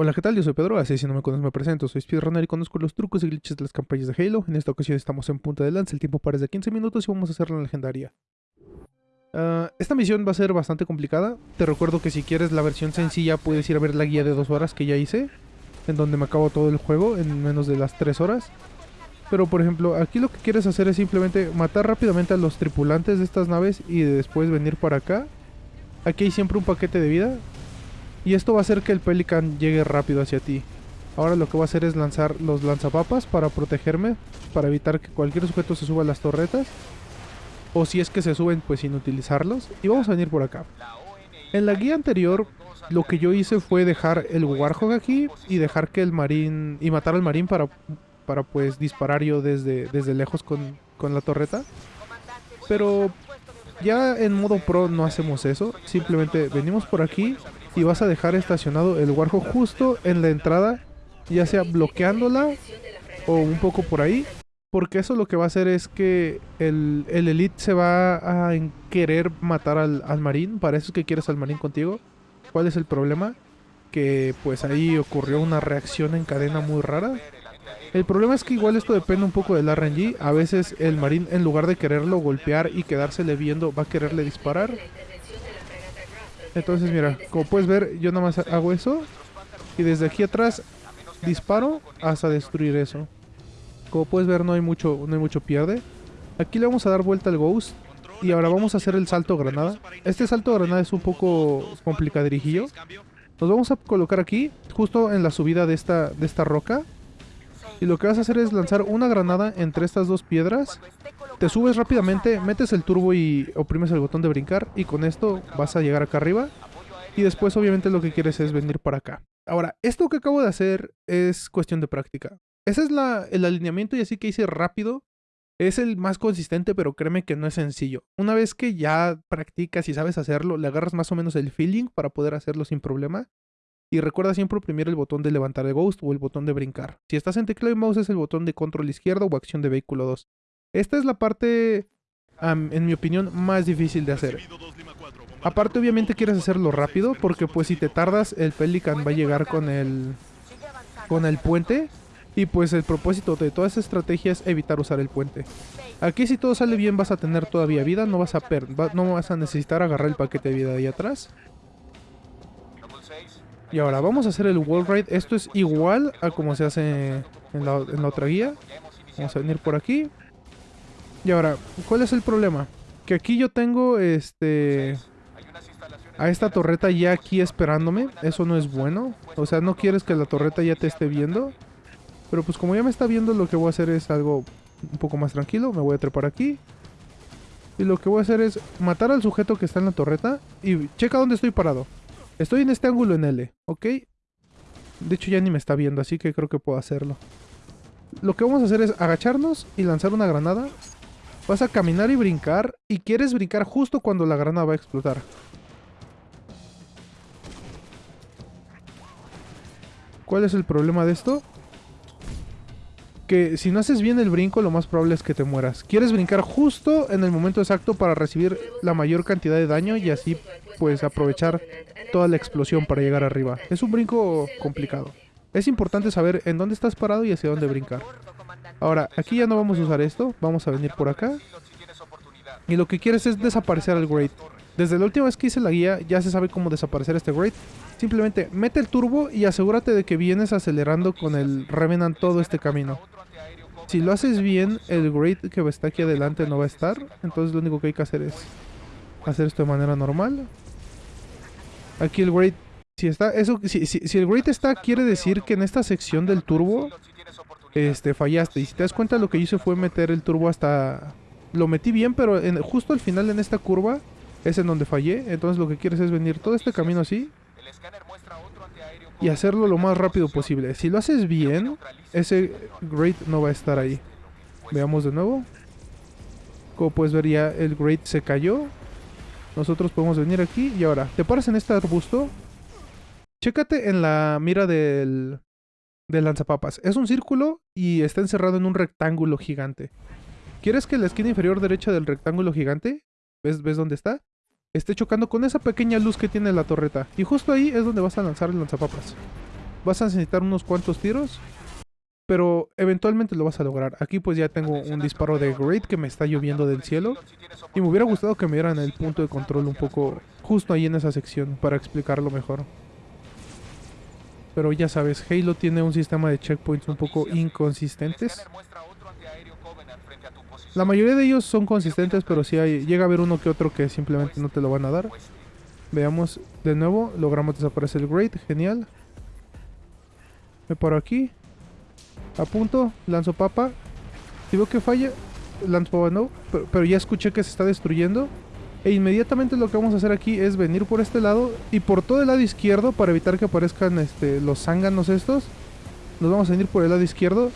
Hola, ¿qué tal? Yo soy Pedro, así si no me conoces me presento, soy speedrunner y conozco los trucos y glitches de las campañas de Halo. En esta ocasión estamos en punta de lanza, el tiempo para de 15 minutos y vamos a hacer la legendaria. Ah, esta misión va a ser bastante complicada. Te recuerdo que si quieres la versión sencilla puedes ir a ver la guía de 2 horas que ya hice, en donde me acabo todo el juego en menos de las 3 horas. Pero por ejemplo, aquí lo que quieres hacer es simplemente matar rápidamente a los tripulantes de estas naves y después venir para acá. Aquí hay siempre un paquete de vida, y esto va a hacer que el Pelican llegue rápido hacia ti. Ahora lo que voy a hacer es lanzar los lanzapapas para protegerme, para evitar que cualquier sujeto se suba a las torretas. O si es que se suben, pues sin utilizarlos. Y vamos a venir por acá. En la guía anterior, lo que yo hice fue dejar el Warhog aquí y dejar que el marín... y matar al marín para, para pues disparar yo desde, desde lejos con, con la torreta. Pero ya en modo pro no hacemos eso. Simplemente venimos por aquí y vas a dejar estacionado el Warhol justo en la entrada, ya sea bloqueándola o un poco por ahí. Porque eso lo que va a hacer es que el, Elite se va a querer matar al, al marín. Para eso es que quieres al marín contigo. ¿Cuál es el problema? Que pues ahí ocurrió una reacción en cadena muy rara. El problema es que igual esto depende un poco del RNG. A veces el marín en lugar de quererlo golpear y quedársele viendo va a quererle disparar. Entonces mira, como puedes ver, yo nada más hago eso. Y desde aquí atrás disparo hasta destruir eso. Como puedes ver no hay mucho, no hay mucho pierde. Aquí le vamos a dar vuelta al Ghost. Y ahora vamos a hacer el salto granada. Este salto granada es un poco complicadirijillo. Nos vamos a colocar aquí, justo en la subida de esta, de esta roca. Y lo que vas a hacer es lanzar una granada entre estas dos piedras te subes rápidamente, metes el turbo y oprimes el botón de brincar y con esto vas a llegar acá arriba. Y después obviamente lo que quieres es venir para acá. Ahora, esto que acabo de hacer es cuestión de práctica. Ese es el alineamiento y así que hice rápido. Es el más consistente, pero créeme que no es sencillo. Una vez que ya practicas y sabes hacerlo, le agarras más o menos el feeling para poder hacerlo sin problema. Y recuerda siempre oprimir el botón de levantar de Ghost o el botón de brincar. Si estás en teclado y mouse es el botón de control izquierdo o acción de vehículo 2. Esta es la parte, en mi opinión, más difícil de hacer. Aparte, obviamente quieres hacerlo rápido, porque pues si te tardas, el Pelican va a llegar con el, con el puente. Y pues el propósito de toda esa estrategia es evitar usar el puente. Aquí si todo sale bien vas a tener todavía vida, no vas a, per no vas a necesitar agarrar el paquete de vida de ahí atrás. Y ahora vamos a hacer el wall ride. Esto es igual a como se hace en la, en la otra guía. Vamos a venir por aquí. Y ahora, ¿cuál es el problema? Que aquí yo tengo este a esta torreta ya aquí esperándome. Eso no es bueno. O sea, no quieres que la torreta ya te esté viendo. Pero pues como ya me está viendo, lo que voy a hacer es algo un poco más tranquilo. Me voy a trepar aquí. Y lo que voy a hacer es matar al sujeto que está en la torreta. Y checa dónde estoy parado. Estoy en este ángulo en L, ¿ok? De hecho ya ni me está viendo, así que creo que puedo hacerlo. Lo que vamos a hacer es agacharnos y lanzar una granada Vas a caminar y brincar y quieres brincar justo cuando la granada va a explotar. ¿Cuál es el problema de esto? Que si no haces bien el brinco, lo más probable es que te mueras. Quieres brincar justo en el momento exacto para recibir la mayor cantidad de daño y así pues aprovechar toda la explosión para llegar arriba. Es un brinco complicado. Es importante saber en dónde estás parado y hacia dónde brincar. Ahora, aquí ya no vamos a usar esto. Vamos a venir por acá. Y lo que quieres es desaparecer al Great. Desde la última vez que hice la guía, ya se sabe cómo desaparecer este Great. Simplemente mete el turbo y asegúrate de que vienes acelerando con el Revenant todo este camino. Si lo haces bien, el Great que está aquí adelante no va a estar. Entonces lo único que hay que hacer es hacer esto de manera normal. Aquí el Great, si está, eso, si, si el Great está, quiere decir que en esta sección del turbo este, fallaste. Y si te das cuenta, lo que hice fue meter el turbo hasta... Lo metí bien, pero en, justo al final en esta curva es en donde fallé. Entonces lo que quieres es venir todo este camino así y hacerlo lo más rápido posible. Si lo haces bien, ese Great no va a estar ahí. Veamos de nuevo. Como puedes ver ya el Great se cayó. Nosotros podemos venir aquí y ahora, te paras en este arbusto. Chécate en la mira del, de lanzapapas. Es un círculo y está encerrado en un rectángulo gigante. ¿Quieres que la esquina inferior derecha del rectángulo gigante, ¿ves, ves dónde está? Esté chocando con esa pequeña luz que tiene la torreta. Y justo ahí es donde vas a lanzar el lanzapapas. vas a necesitar unos cuantos tiros. Pero eventualmente lo vas a lograr. Aquí pues ya tengo un disparo de Great que me está lloviendo del cielo. Y me hubiera gustado que me dieran el punto de control un poco justo ahí en esa sección para explicarlo mejor. Pero ya sabes, Halo tiene un sistema de checkpoints un poco inconsistentes. La mayoría de ellos son consistentes, pero si llega a haber uno que otro que simplemente no te lo van a dar. Veamos de nuevo, logramos desaparecer el Great, genial. Me paro aquí. Apunto, lanzo papa. Si veo que falla, lanzo papa no. Pero, ya escuché que se está destruyendo. E inmediatamente lo que vamos a hacer aquí es venir por este lado y por todo el lado izquierdo para evitar que aparezcan este, los zánganos estos. Nos vamos a venir por el lado izquierdo.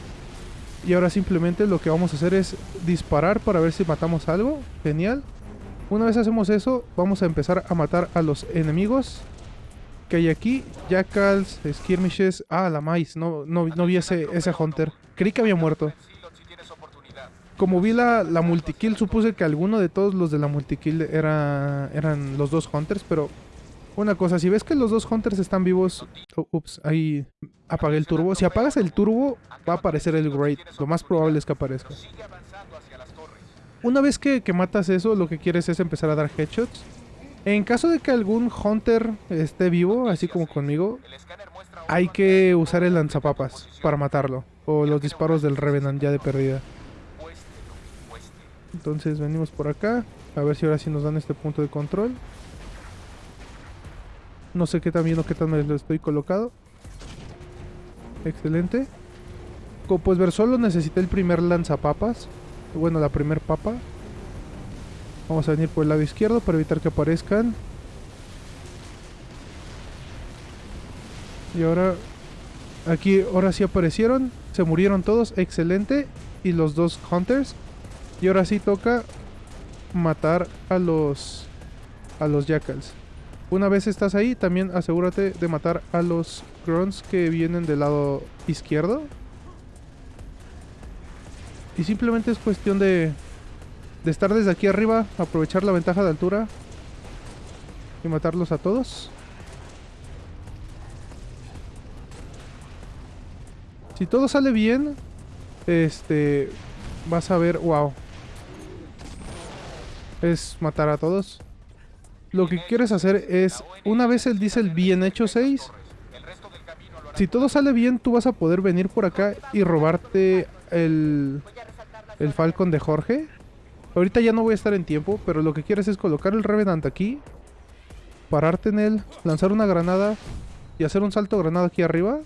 Y ahora simplemente lo que vamos a hacer es disparar para ver si matamos algo. Genial. Una vez hacemos eso, vamos a empezar a matar a los enemigos que hay aquí. Jackals, skirmishes. Ah, la maíz. No, no, no vi ese, ese hunter. Creí que había muerto. Como vi la, la multikill, supuse que alguno de todos los de la multikill era, eran los dos hunters, pero una cosa, si ves que los dos hunters están vivos... Oh, ups, ahí apagué el turbo. Si apagas el turbo, va a aparecer el Great. Lo más probable es que aparezca. Una vez que, que matas eso, lo que quieres es empezar a dar headshots. En caso de que algún Hunter esté vivo, así como conmigo, hay que usar el lanzapapas para matarlo. O los disparos del Revenant ya de perdida. Entonces venimos por acá. A ver si ahora sí nos dan este punto de control. No sé qué tan bien o qué tan mal lo estoy colocado. Excelente. Como puedes ver, solo necesité el primer lanzapapas. Bueno, la primer papa. Vamos a venir por el lado izquierdo para evitar que aparezcan. Y ahora... Aquí, ahora sí aparecieron. Se murieron todos. Excelente. Y los dos hunters. Y ahora sí toca matar a los... A los jackals. Una vez estás ahí, también asegúrate de matar a los grunts que vienen del lado izquierdo. Y simplemente es cuestión de de estar desde aquí arriba, aprovechar la ventaja de altura y matarlos a todos. Si todo sale bien, este, vas a ver, wow. Es matar a todos. Lo que quieres hacer es, una vez el diesel bien hecho 6, si todo sale bien, tú vas a poder venir por acá y robarte el, el Falcon de Jorge. Ahorita ya no voy a estar en tiempo, pero lo que quieres es colocar el Revenant aquí, pararte en él, lanzar una granada y hacer un salto granada aquí arriba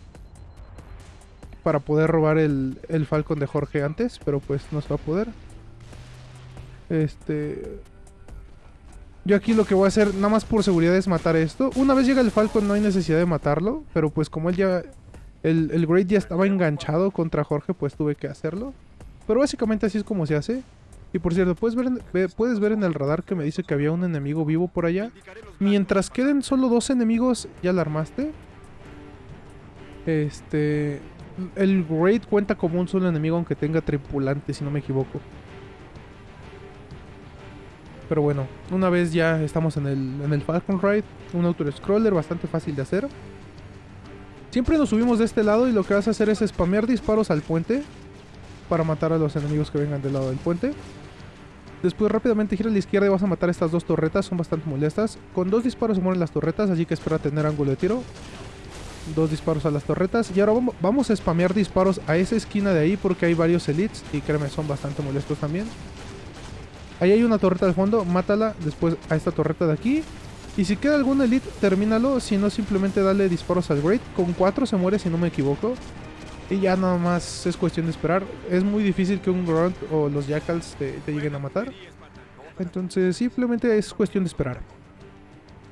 para poder robar el, el Falcon de Jorge antes, pero pues no se va a poder. Este... Yo aquí lo que voy a hacer, nada más por seguridad, es matar esto. Una vez llega el Falcon no hay necesidad de matarlo, pero pues como él ya... El, el Great ya estaba enganchado contra Jorge, pues tuve que hacerlo. Pero básicamente así es como se hace. Y por cierto, ¿puedes ver, en, puedes ver en el radar que me dice que había un enemigo vivo por allá. Mientras queden solo dos enemigos, ¿ya la armaste? Este... El Great cuenta como un solo enemigo aunque tenga tripulante, si no me equivoco. Pero bueno, una vez ya estamos en el, en el Falcon Ride, un auto-scroller bastante fácil de hacer. Siempre nos subimos de este lado y lo que vas a hacer es spamear disparos al puente para matar a los enemigos que vengan del lado del puente. Después rápidamente gira a la izquierda y vas a matar estas dos torretas, son bastante molestas. Con dos disparos se mueren las torretas, así que espera tener ángulo de tiro. Dos disparos a las torretas. Y ahora vamos a spamear disparos a esa esquina de ahí porque hay varios elites y créeme, son bastante molestos también. Ahí hay una torreta de fondo, mátala después a esta torreta de aquí. Y si queda algún elite, termínalo, si no simplemente dale disparos al Great. Con cuatro se muere si no me equivoco. Y ya nada más es cuestión de esperar. Es muy difícil que un Grunt o los Jackals te, lleguen a matar. Entonces simplemente es cuestión de esperar.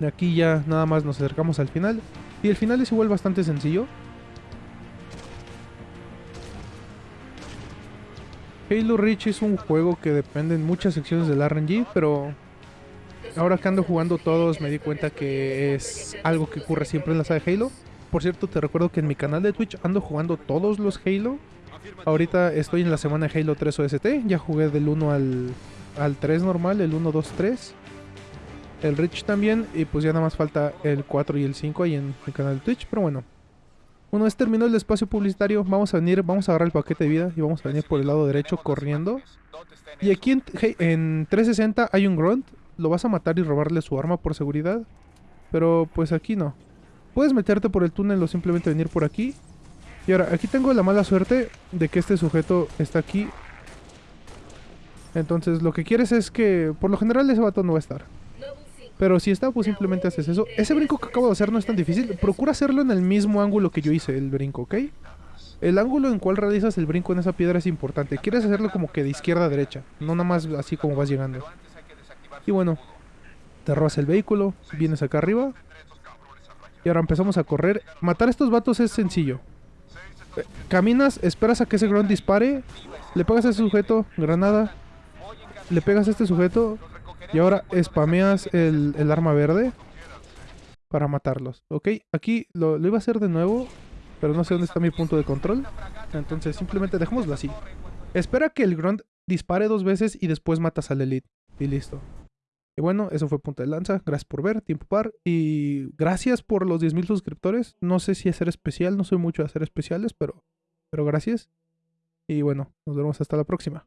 De aquí ya nada más nos acercamos al final. Y el final es igual bastante sencillo. Halo Reach es un juego que depende en muchas secciones del RNG, pero ahora que ando jugando todos me di cuenta que es algo que ocurre siempre en la saga de Halo. Por cierto, te recuerdo que en mi canal de Twitch ando jugando todos los Halo. Ahorita estoy en la semana de Halo 3 OST. Ya jugué del 1 al, al 3 normal, el 1, 2, 3. El Rich también. Y pues ya nada más falta el 4 y el 5 ahí en mi canal de Twitch. Pero bueno. Una vez terminó el espacio publicitario, vamos a venir, vamos a agarrar el paquete de vida y vamos a venir por el lado derecho corriendo. Y aquí hey, en 360 hay un grunt, lo vas a matar y robarle su arma por seguridad. Pero pues aquí no. Puedes meterte por el túnel o simplemente venir por aquí. Y ahora, aquí tengo la mala suerte de que este sujeto está aquí. Entonces lo que quieres es que, por lo general ese vato no va a estar. Pero si está, pues simplemente haces eso. Ese brinco que acabo de hacer no es tan difícil. Procura hacerlo en el mismo ángulo que yo hice el brinco, ¿ok? El ángulo en cual realizas el brinco en esa piedra es importante. Quieres hacerlo como que de izquierda a derecha. No nada más así como vas llegando. Y bueno, te robas el vehículo, vienes acá arriba. Y ahora empezamos a correr. Matar a estos vatos es sencillo. Caminas, esperas a que ese grunt dispare. Le pegas a ese sujeto, granada. Le pegas a este sujeto. Y ahora spameas el, el arma verde. Para matarlos. Ok, aquí lo, lo iba a hacer de nuevo. Pero no sé dónde está mi punto de control. Entonces simplemente dejémoslo así. Espera que el grunt dispare dos veces y después matas al elite. Y listo. Y bueno, eso fue Punta de Lanza. Gracias por ver, Tiempo Par. Y gracias por los 10.000 suscriptores. No sé si hacer especial, no soy mucho de hacer especiales, pero, pero gracias. Y bueno, nos vemos hasta la próxima.